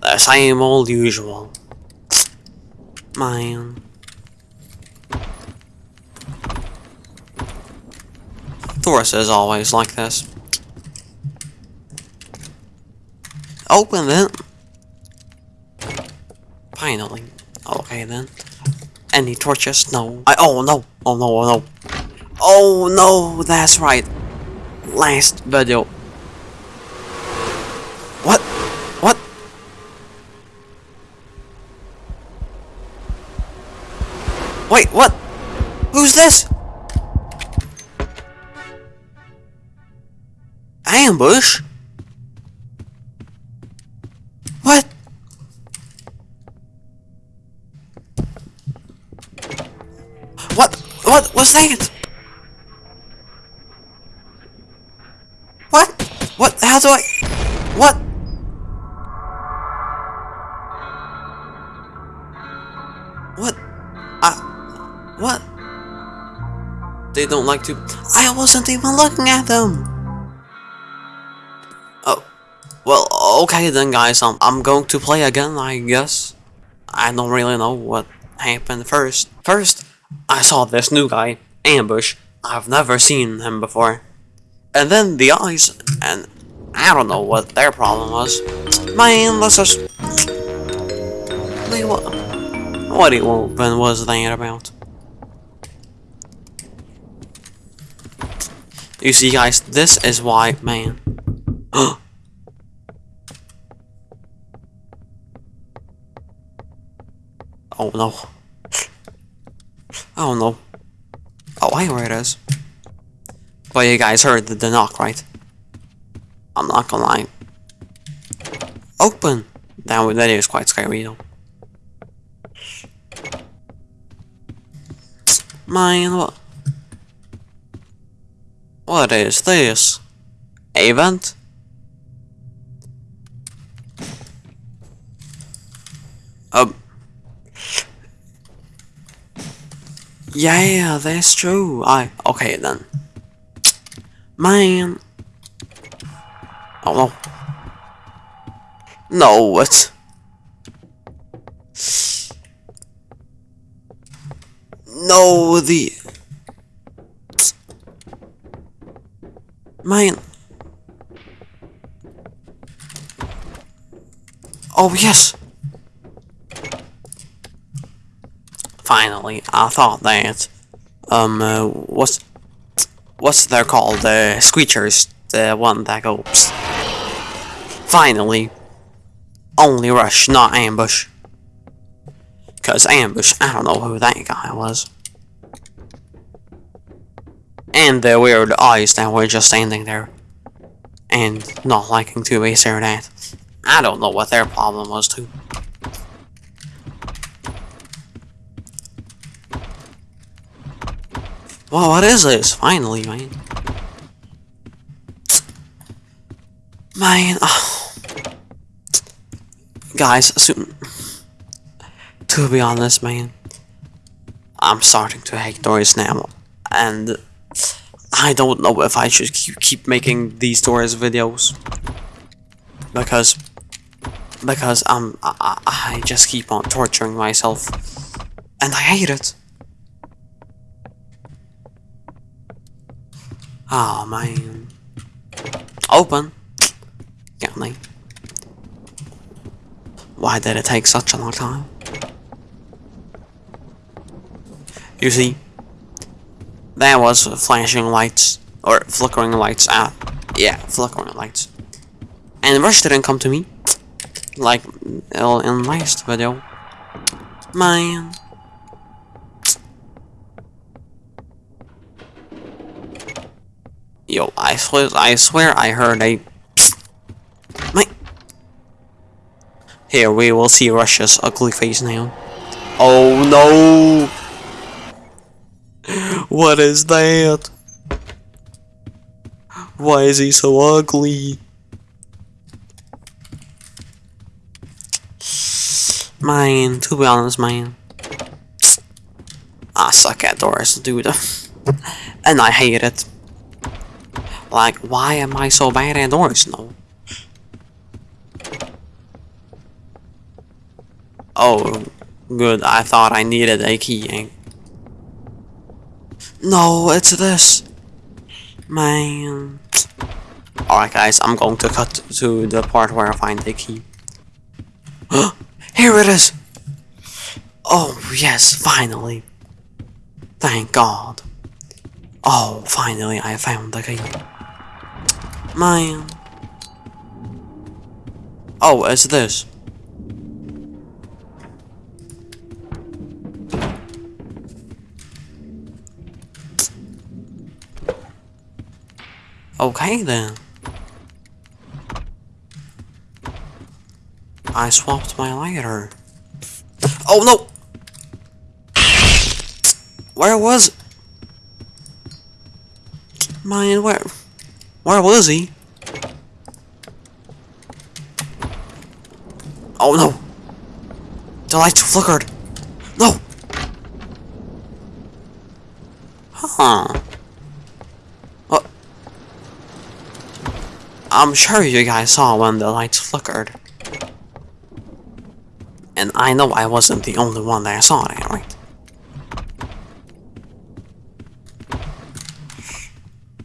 The same old usual. Man. Taurus is always like this. Open it. Finally. Okay then. Any torches? No. I oh no. Oh no, oh no. Oh no, that's right. Last video. What? What? Wait, what? Who's this? Ambush? What? What? What was that? What? What? How do I? What? What? I... What? They don't like to... I wasn't even looking at them! Oh. Well, okay then guys, um, I'm going to play again, I guess. I don't really know what happened first. First, I saw this new guy, Ambush. I've never seen him before. And then the eyes, and I don't know what their problem was. Man, let's just... What? What even was that about? You see guys, this is why, man. oh no. Oh no. Oh, I know where it is. But you guys heard the, the knock, right? I'm not gonna lie. Open! That, that is quite scary though. Man, what? What is this? Event? Um. Yeah, that's true. I okay then. Man. Oh no. No, what? No, the... Man. Oh, yes. Finally, I thought that, um, uh, what's, what's they're called, the uh, screechers, the one that goes. Finally, only rush, not ambush. Cause ambush, I don't know who that guy was. And the weird eyes that were just standing there. And not liking to be stared at. I don't know what their problem was too. Well, what is this? Finally, man. Man, oh. Guys. To be honest, man. I'm starting to hate Doors now. And I don't know if I should keep, making these Doors videos. Because because um I, I just keep on torturing myself and I hate it. Oh man. Open. Got me. Why did it take such a long time? You see, that was flashing lights, or flickering lights out. Yeah, flickering lights. And Rush didn't come to me, like uh, in last video. Man. Yo, I swear, I swear I heard a my. Here we will see Rush's ugly face now. Oh no! What is that? Why is he so ugly? Mine. to be honest, mine. I suck at Doors, dude. and I hate it. Like, why am I so bad at Doors No. Oh, good. I thought I needed a key. Eh? No, it's this. Man. Alright, guys, I'm going to cut to the part where I find the key. Here it is! Oh, yes, finally. Thank God. Oh, finally, I found the key. Man. Oh, it's this. Okay then. I swapped my lighter. Oh no! Where was? Man, where? Where was he? Oh no! The lights flickered. No. Huh. I'm sure you guys saw when the lights flickered. And I know I wasn't the only one that saw it, right?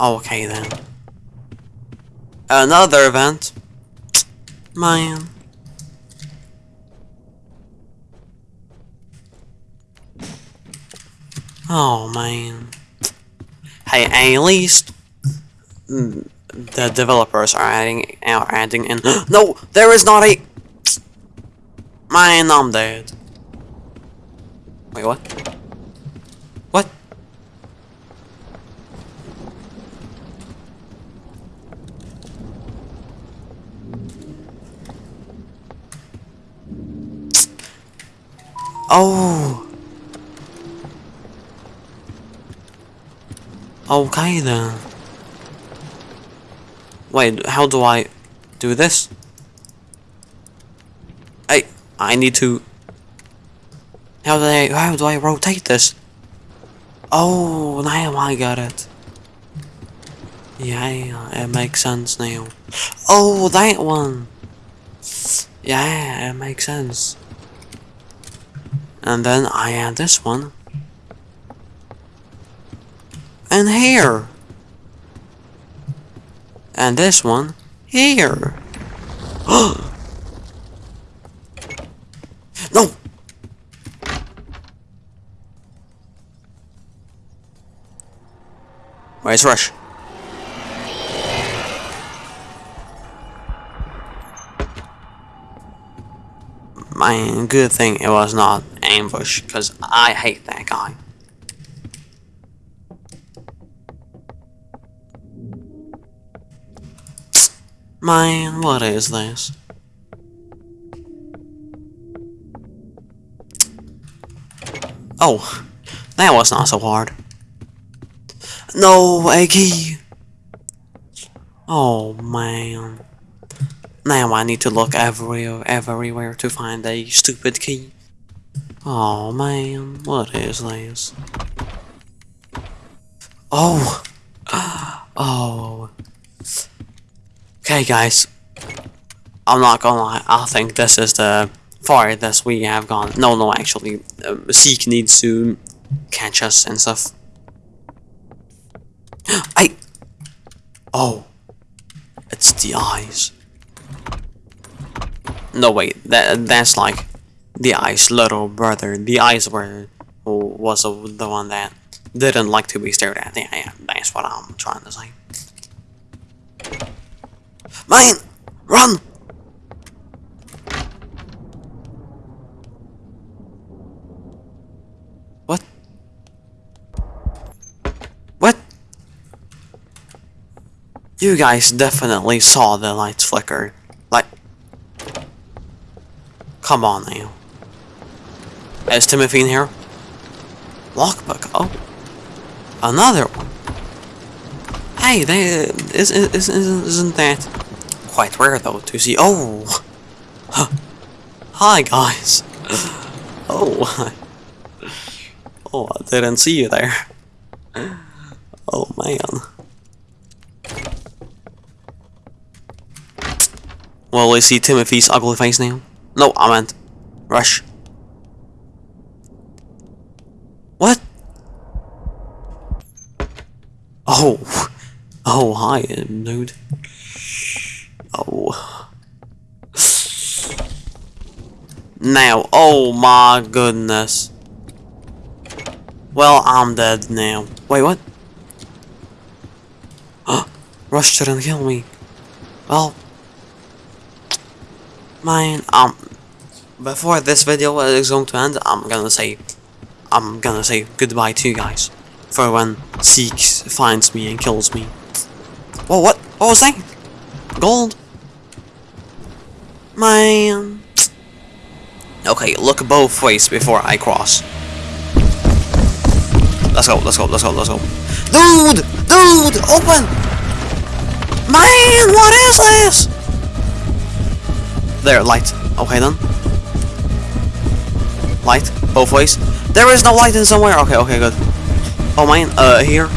Okay then. Another event. Man. Oh man. Hey, at least mm, the developers are adding are adding in. no, there is not a. Man, I'm dead. Wait, what? What? Oh. Okay then. Wait, how do I do this? I I need to. How do I how do I rotate this? Oh, now I got it. Yeah, it makes sense now. Oh, that one. Yeah, it makes sense. And then I add this one. And here. And this one here. no. Where's Rush? My good thing it was not ambush, because I hate that guy. Man, what is this? Oh, that was not so hard. No, key! Oh, man. Now I need to look everywhere, everywhere to find a stupid key. Oh, man, what is this? Oh! Oh. Okay, guys. I'm not gonna lie, I think this is the farthest we have gone. No, no, actually, um, Seek needs to catch us and stuff. I. Oh. It's the eyes. No, wait, that that's like the eyes' little brother. The eyes were was the the one that didn't like to be stared at. Yeah, yeah, that's what I'm trying to say. Man, run! What? What? You guys definitely saw the lights flicker. Like, come on now. Is Timothy in here? Lockbook. Oh, another one. Hey, they, is, is, isn't, isn't that quite rare though to see. Oh, hi guys. Oh, oh, I didn't see you there. Oh man. Well, we see Timothy's ugly face now. No, I meant Rush. What? Oh. Oh, hi, dude. Now, oh my goodness. Well, I'm dead now. Wait, what? Rush didn't kill me. Well, man, um, before this video is going to end, I'm gonna say, I'm gonna say goodbye to you guys. For when Seeks finds me and kills me. Whoa, what? What was that? Gold? Man. Okay, look both ways before I cross. Let's go, let's go, let's go, let's go. Dude! Dude! Open! Man, what is this? There, light. Okay then. Light, both ways. There is no light in somewhere. Okay, okay, good. Oh man, uh, here.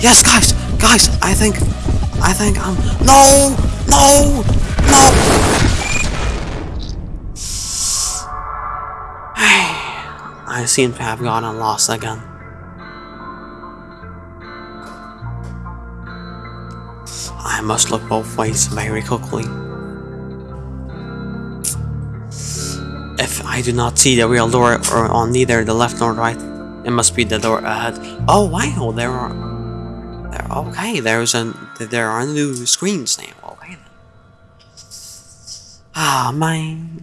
Yes, guys, guys, I think, I think I'm. No, no, no. I seem to have gotten lost again. I must look both ways very quickly. If I do not see the real door or on neither the left nor right, it must be the door ahead. Oh wow, there are there okay, there's an there are new screens now. Okay. Ah man.